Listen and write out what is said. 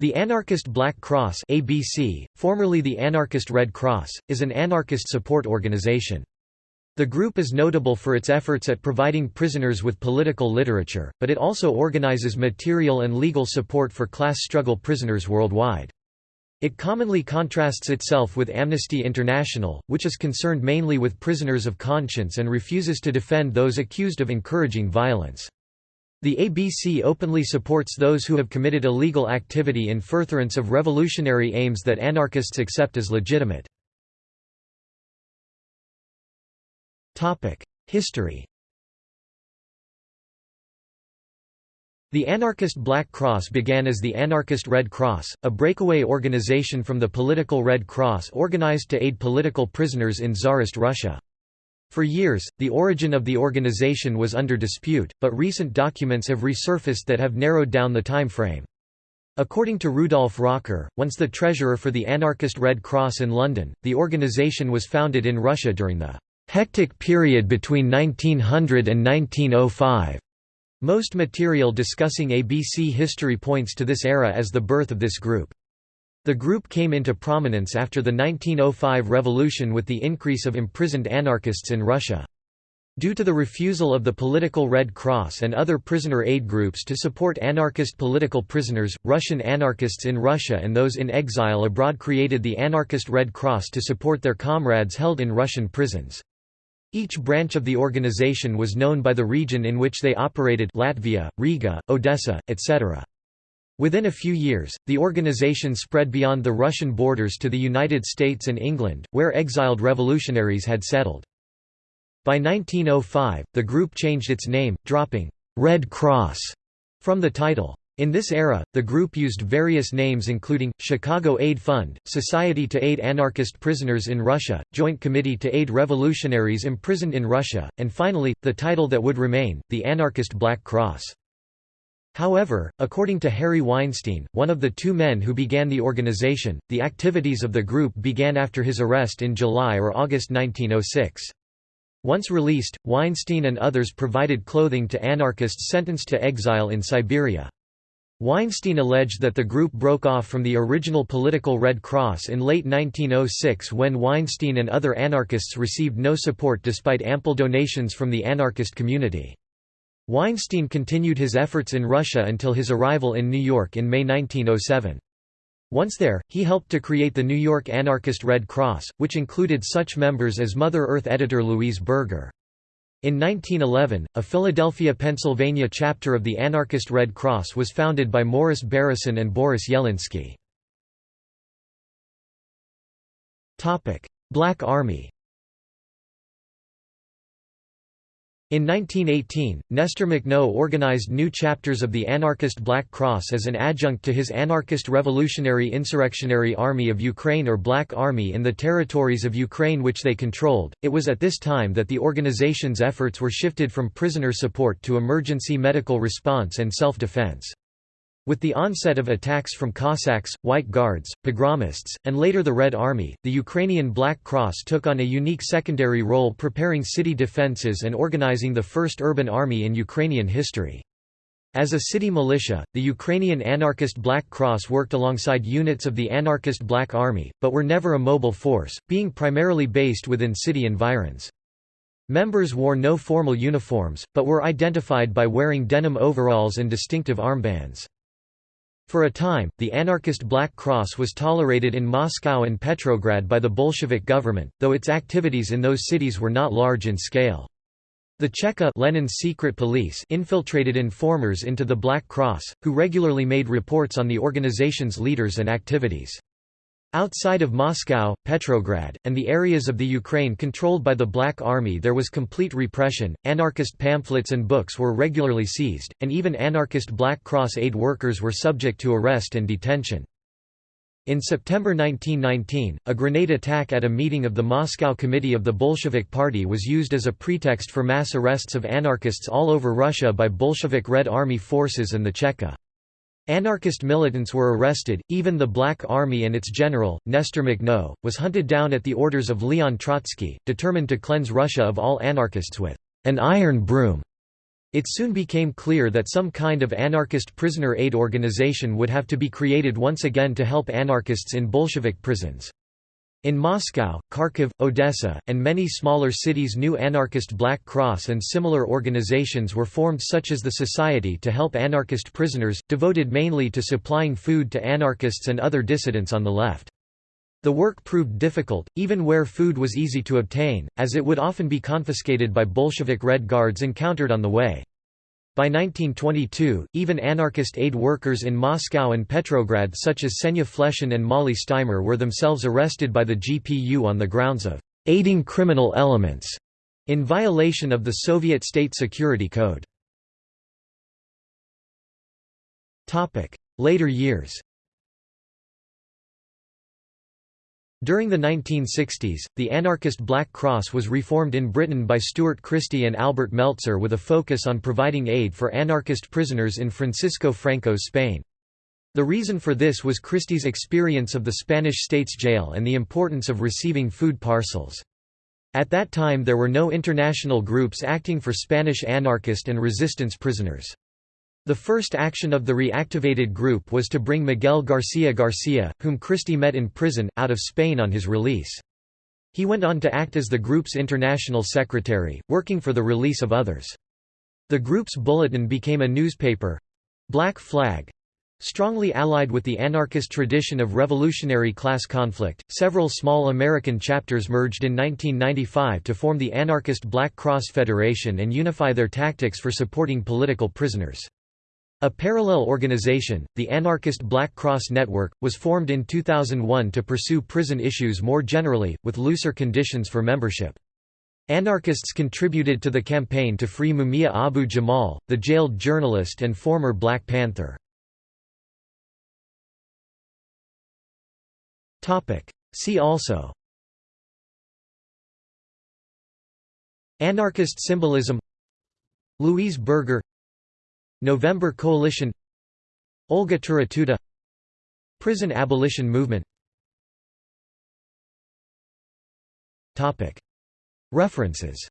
The Anarchist Black Cross ABC, formerly the Anarchist Red Cross, is an anarchist support organization. The group is notable for its efforts at providing prisoners with political literature, but it also organizes material and legal support for class struggle prisoners worldwide. It commonly contrasts itself with Amnesty International, which is concerned mainly with prisoners of conscience and refuses to defend those accused of encouraging violence. The ABC openly supports those who have committed illegal activity in furtherance of revolutionary aims that anarchists accept as legitimate. History The anarchist Black Cross began as the Anarchist Red Cross, a breakaway organization from the political Red Cross organized to aid political prisoners in Tsarist Russia. For years, the origin of the organization was under dispute, but recent documents have resurfaced that have narrowed down the time frame. According to Rudolf Rocker, once the treasurer for the anarchist Red Cross in London, the organization was founded in Russia during the hectic period between 1900 and 1905. Most material discussing ABC history points to this era as the birth of this group. The group came into prominence after the 1905 revolution with the increase of imprisoned anarchists in Russia. Due to the refusal of the political Red Cross and other prisoner aid groups to support anarchist political prisoners, Russian anarchists in Russia and those in exile abroad created the Anarchist Red Cross to support their comrades held in Russian prisons. Each branch of the organization was known by the region in which they operated Latvia, Riga, Odessa, etc. Within a few years, the organization spread beyond the Russian borders to the United States and England, where exiled revolutionaries had settled. By 1905, the group changed its name, dropping «Red Cross» from the title. In this era, the group used various names including, Chicago Aid Fund, Society to Aid Anarchist Prisoners in Russia, Joint Committee to Aid Revolutionaries Imprisoned in Russia, and finally, the title that would remain, the Anarchist Black Cross. However, according to Harry Weinstein, one of the two men who began the organization, the activities of the group began after his arrest in July or August 1906. Once released, Weinstein and others provided clothing to anarchists sentenced to exile in Siberia. Weinstein alleged that the group broke off from the original political Red Cross in late 1906 when Weinstein and other anarchists received no support despite ample donations from the anarchist community. Weinstein continued his efforts in Russia until his arrival in New York in May 1907. Once there, he helped to create the New York Anarchist Red Cross, which included such members as Mother Earth editor Louise Berger. In 1911, a Philadelphia, Pennsylvania chapter of the Anarchist Red Cross was founded by Morris Barrison and Boris Yelensky. Black Army In 1918, Nestor Makhno organized new chapters of the anarchist Black Cross as an adjunct to his anarchist Revolutionary Insurrectionary Army of Ukraine or Black Army in the territories of Ukraine which they controlled. It was at this time that the organization's efforts were shifted from prisoner support to emergency medical response and self-defense. With the onset of attacks from Cossacks, White Guards, pogromists, and later the Red Army, the Ukrainian Black Cross took on a unique secondary role preparing city defences and organizing the first urban army in Ukrainian history. As a city militia, the Ukrainian anarchist Black Cross worked alongside units of the anarchist Black Army, but were never a mobile force, being primarily based within city environs. Members wore no formal uniforms, but were identified by wearing denim overalls and distinctive armbands. For a time, the anarchist Black Cross was tolerated in Moscow and Petrograd by the Bolshevik government, though its activities in those cities were not large in scale. The Cheka Lenin's secret police infiltrated informers into the Black Cross, who regularly made reports on the organization's leaders and activities. Outside of Moscow, Petrograd, and the areas of the Ukraine controlled by the Black Army there was complete repression, anarchist pamphlets and books were regularly seized, and even anarchist Black Cross aid workers were subject to arrest and detention. In September 1919, a grenade attack at a meeting of the Moscow Committee of the Bolshevik Party was used as a pretext for mass arrests of anarchists all over Russia by Bolshevik Red Army forces and the Cheka. Anarchist militants were arrested, even the Black Army and its general, Nestor Makhno, was hunted down at the orders of Leon Trotsky, determined to cleanse Russia of all anarchists with an iron broom. It soon became clear that some kind of anarchist prisoner aid organization would have to be created once again to help anarchists in Bolshevik prisons. In Moscow, Kharkiv, Odessa, and many smaller cities new anarchist Black Cross and similar organizations were formed such as the Society to Help Anarchist Prisoners, devoted mainly to supplying food to anarchists and other dissidents on the left. The work proved difficult, even where food was easy to obtain, as it would often be confiscated by Bolshevik Red Guards encountered on the way. By 1922, even anarchist aid workers in Moscow and Petrograd such as Senya Fleshin and Mollie Steimer were themselves arrested by the GPU on the grounds of aiding criminal elements in violation of the Soviet State Security Code. Later years During the 1960s, the anarchist Black Cross was reformed in Britain by Stuart Christie and Albert Meltzer with a focus on providing aid for anarchist prisoners in Francisco Franco's Spain. The reason for this was Christie's experience of the Spanish state's jail and the importance of receiving food parcels. At that time there were no international groups acting for Spanish anarchist and resistance prisoners. The first action of the reactivated group was to bring Miguel García García, whom Christie met in prison, out of Spain on his release. He went on to act as the group's international secretary, working for the release of others. The group's bulletin became a newspaper—Black Flag, Strongly allied with the anarchist tradition of revolutionary class conflict, several small American chapters merged in 1995 to form the anarchist Black Cross Federation and unify their tactics for supporting political prisoners. A parallel organization, the anarchist Black Cross Network, was formed in 2001 to pursue prison issues more generally, with looser conditions for membership. Anarchists contributed to the campaign to free Mumia Abu Jamal, the jailed journalist and former Black Panther. See also Anarchist symbolism Louise Berger November Coalition Olga Taratuta Prison abolition movement. References